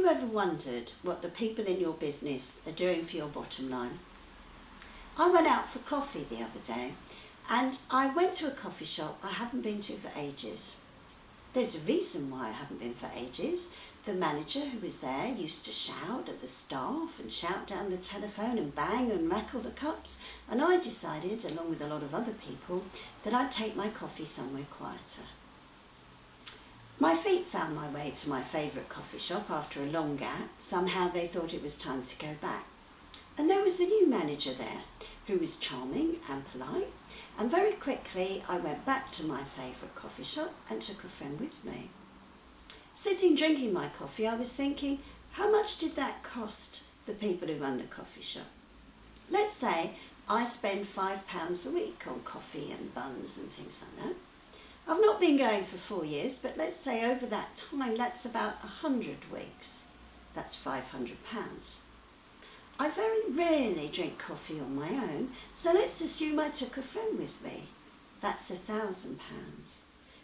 you ever wondered what the people in your business are doing for your bottom line? I went out for coffee the other day and I went to a coffee shop I haven't been to for ages. There's a reason why I haven't been for ages. The manager who was there used to shout at the staff and shout down the telephone and bang and rattle the cups and I decided, along with a lot of other people, that I'd take my coffee somewhere quieter. My feet found my way to my favourite coffee shop after a long gap. Somehow they thought it was time to go back. And there was the new manager there, who was charming and polite. And very quickly I went back to my favourite coffee shop and took a friend with me. Sitting drinking my coffee, I was thinking, how much did that cost the people who run the coffee shop? Let's say I spend five pounds a week on coffee and buns and things like that. I've not been going for four years, but let's say over that time, that's about a hundred weeks. That's 500 pounds. I very rarely drink coffee on my own, so let's assume I took a friend with me. That's a thousand pounds.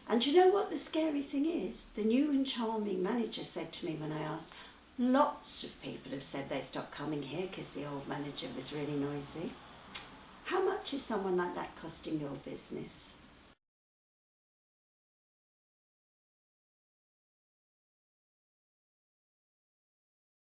And you know what the scary thing is? The new and charming manager said to me when I asked, lots of people have said they stopped coming here because the old manager was really noisy. How much is someone like that costing your business?